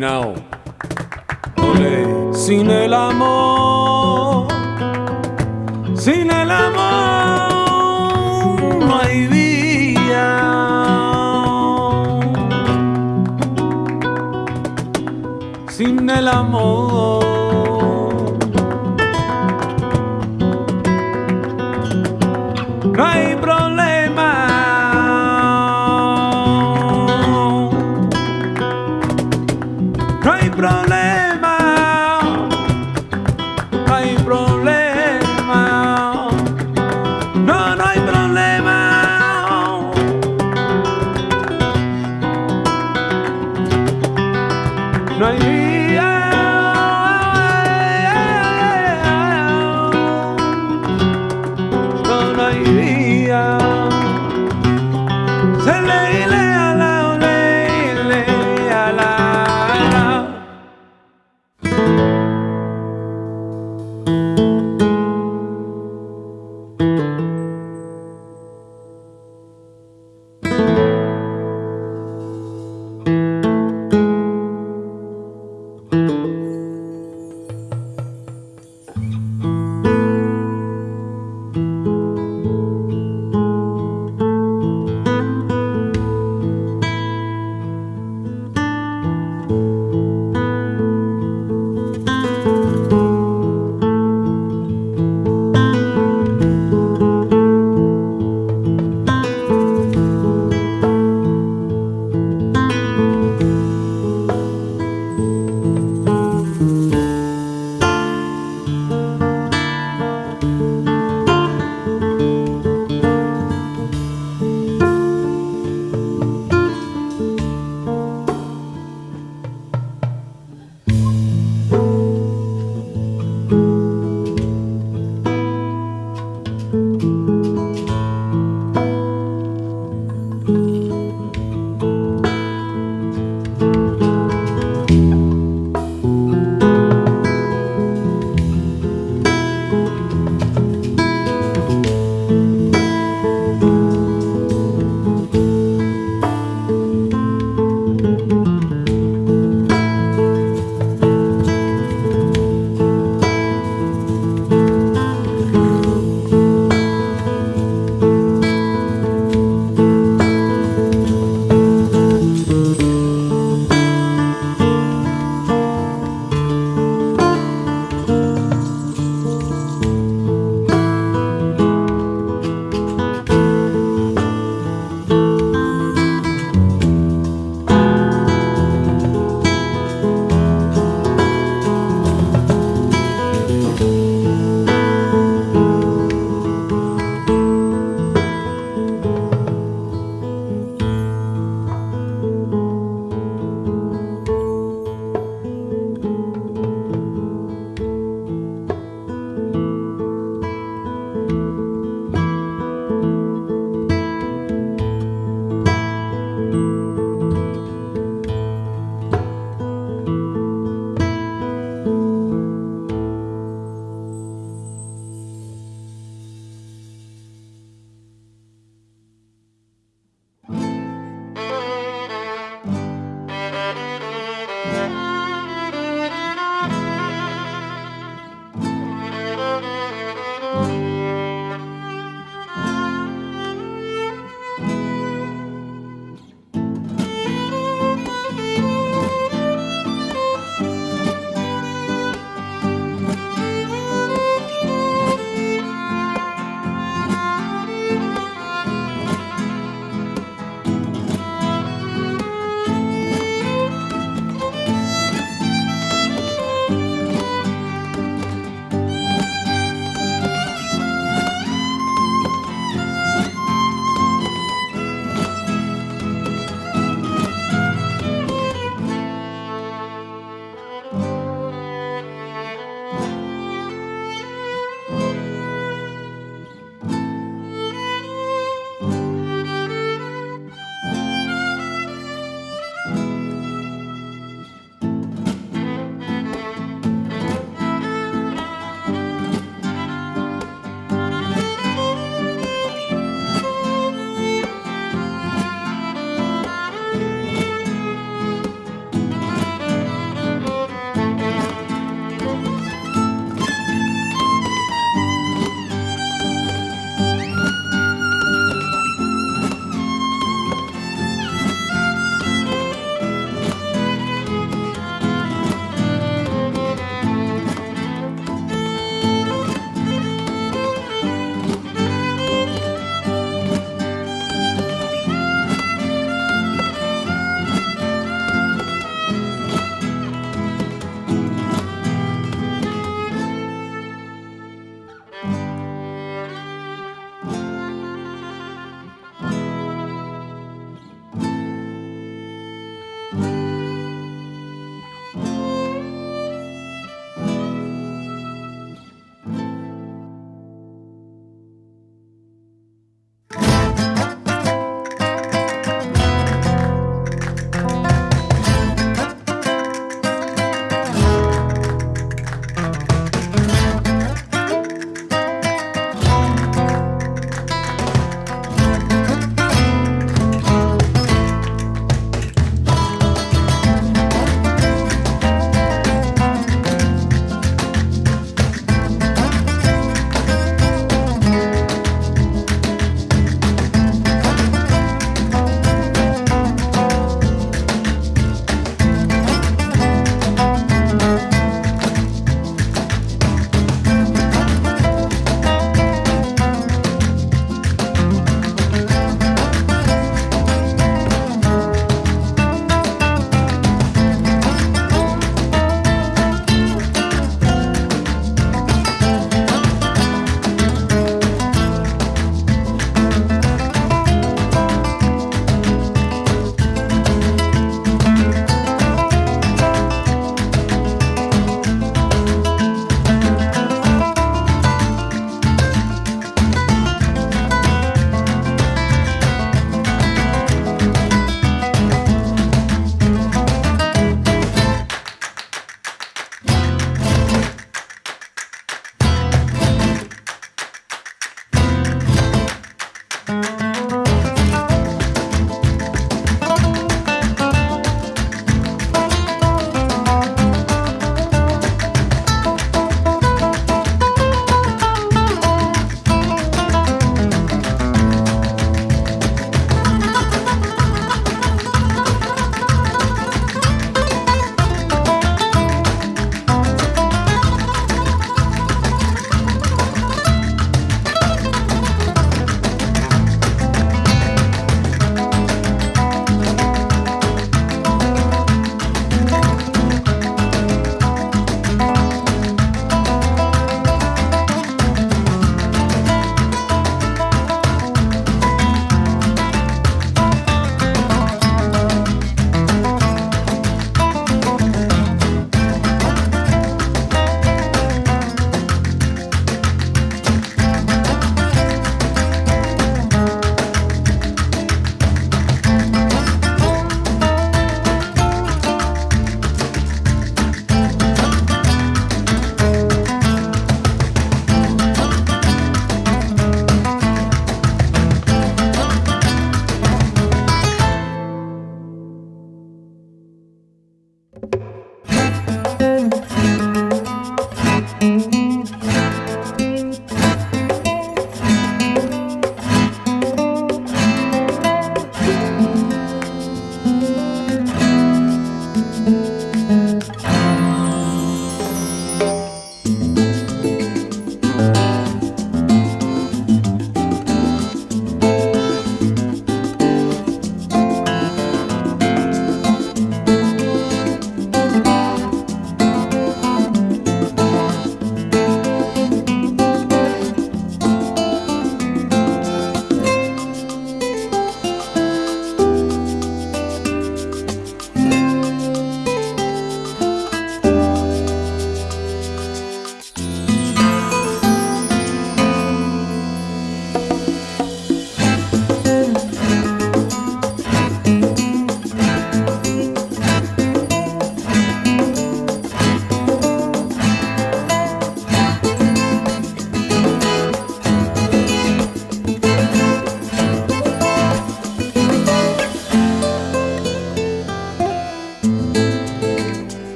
Caminao. Ole. Sin el amor, sin el amor no hay vida. Sin el amor